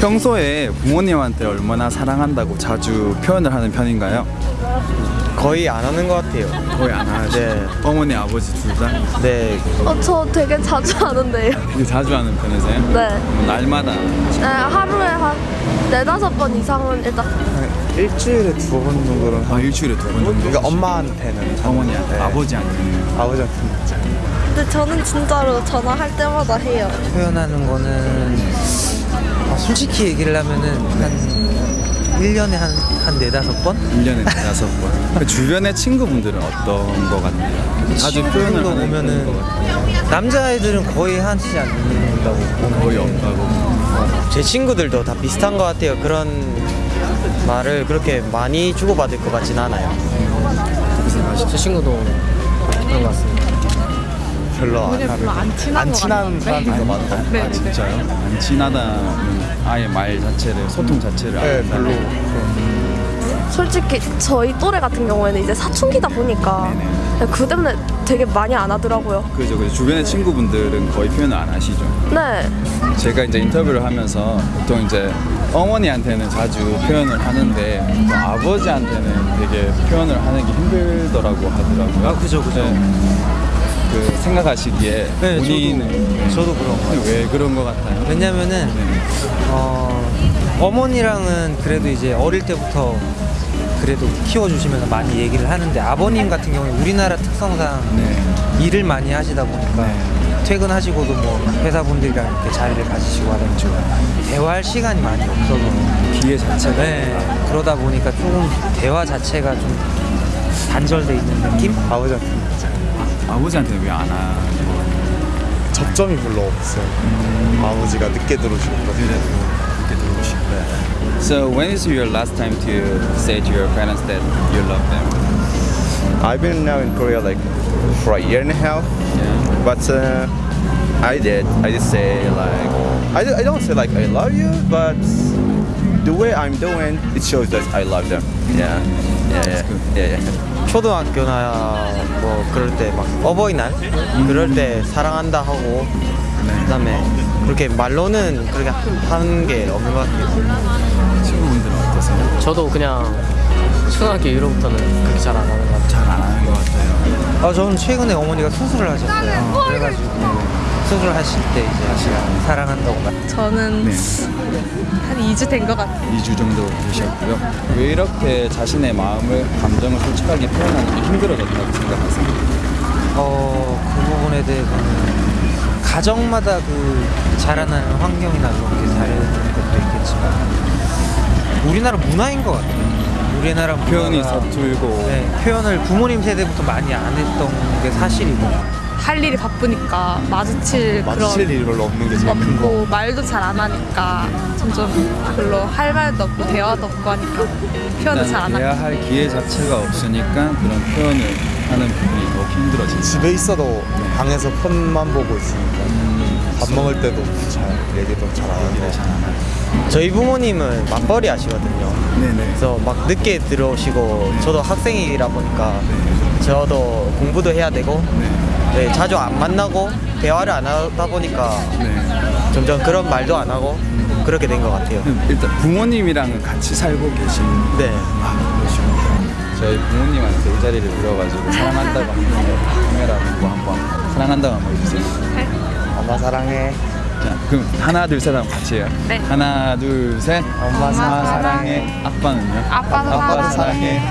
평소에 부모님한테 얼마나 사랑한다고 자주 표현을 하는 편인가요? 거의 안 하는 것 같아요. 거의 안 하시죠? 네. 어머니, 아버지 둘 다? 네, 어, 저 되게 자주 하는데요. 되게 자주 하는 편이세요? 네. 뭐 날마다 네, 하루에 한 네다섯 번 이상은 일단 일주일에 두 번 정도는 아, 일주일에 두 번 정도? 그러니까 엄마한테는 어머니한테, 네. 아버지한테는 아버지한테는 근데 저는 진짜로 전화할 때마다 해요. 표현하는 거는 어, 솔직히 얘기를 하면은 한 1년에 한, 한 네다섯 번? 1년에 다섯 번. 그 주변의 친구분들은 어떤 거 같나요? 자주 표현을 하는 보면은. 남자애들은 거의 하지 않는다고 보면 거의 없다고. 제 친구들도 다 비슷한 것 같아요. 그런 말을 그렇게 많이 주고받을 것 같진 않아요. 생각하시죠? 제 친구도 그런 것 같습니다. 별로 안 하는 안 친한, 사람들이 더 많은 것 같아요. 아, 진짜요? 안 친하다는 아예 말 자체를, 소통 자체를 안 네. 별로 솔직히 저희 또래 같은 경우에는 이제 사춘기다 보니까 네네. 그 때문에 되게 많이 안 하더라고요. 그죠, 그죠. 주변의 친구분들은 거의 표현을 안 하시죠. 네. 제가 이제 인터뷰를 하면서 보통 이제 어머니한테는 자주 표현을 하는데 또 아버지한테는 되게 표현을 하는 게 힘들더라고 하더라고요. 아, 그죠, 그죠. 그 생각하시기에 네, 본인은 네. 저도 그런 것 같아요. 왜 그런 것 같아요? 왜냐면은 네. 어, 어머니랑은 그래도 이제 어릴 때부터 그래도 키워주시면서 많이 얘기를 하는데 아버님 같은 경우에 우리나라 특성상 네. 일을 많이 하시다 보니까 네. 퇴근하시고도 뭐 회사분들이랑 이렇게 자리를 가지시고 하다 보니까 대화할 시간이 많이 없어서 기회 자체가 네, 그러다 보니까 조금 대화 자체가 좀 단절돼 있는 느낌? 아버지한테는 아버지한테는 왜 안 하고 접점이 별로 없어요. 아버지가 늦게 들어오시고 그러세요. 이렇게 들어오시고 So when is your last time to say to your parents that you love them? I've been now in Korea like for a year and a half, Yeah. but uh, I did. I did say like I, d- I don't say like I love you, but the way I'm doing it shows that I love them. Yeah, Yeah, yeah, yeah. yeah. 초등학교나 뭐 그럴 때 막 어버이날 그럴 때 사랑한다 하고 그다음에 그렇게 말로는 그렇게 하는 게 없는 것 같아요. 친구분들은 어떠세요? 저도 그냥 초등학교 이후로부터는 그렇게 잘 안 하는 것 같아요. 잘 안 하는 것 같아요. 아, 저는 최근에 어머니가 수술을 하셨어요. 그래가지고 수술하실 때 이제 하시라 사랑한다고 말. 저는 네. 한 2주 된 것 같아요. 2주 정도 되셨고요. 왜 이렇게 자신의 마음을, 감정을 솔직하게 표현하는 게 힘들어졌다고 생각하세요? 어, 그 부분에 대해서는 가정마다 그 자라나는 환경이나 그런 게 다른 것도 있겠지만 우리나라 문화인 것 같아요. 우리나라 표현이 서툴고 네, 표현을 부모님 세대부터 많이 안 했던 게 사실이고 할 일이 바쁘니까 마주칠 마주칠 그런 일이 별로 없는 게 제일 큰 거. 없고 말도 잘 안 하니까 점점 별로 할 말도 없고 대화도 없고 하니까 표현도 잘 안 하고 대화할 기회 자체가 없으니까 그런 표현을 하는 부분이 더 힘들어진다. 집에 있어도 방에서 폰만 보고 있으니까 밥 먹을 때도 잘 얘기도 잘 안 하고 저희 부모님은 맞벌이 하시거든요. 네네. 그래서 막 늦게 들어오시고 저도 학생이라 보니까 저도 공부도 해야 되고 네, 자주 안 만나고 대화를 안 하다 보니까 네. 점점 그런 말도 안 하고 그렇게 된 것 같아요. 일단 부모님이랑은 같이 살고 계신 네. 아, 그러시구나. 저희 부모님한테 이 자리를 빌어가지고 사랑한다고 한번 카메라 보고 한번 사랑한다고 한번 해주세요. 엄마 사랑해. 자, 그럼 하나 둘 셋 하면 같이 해요. 네. 하나 둘 셋. 엄마 사랑해. 아빠는요? 아빠도 아빠 사랑해. 사랑해.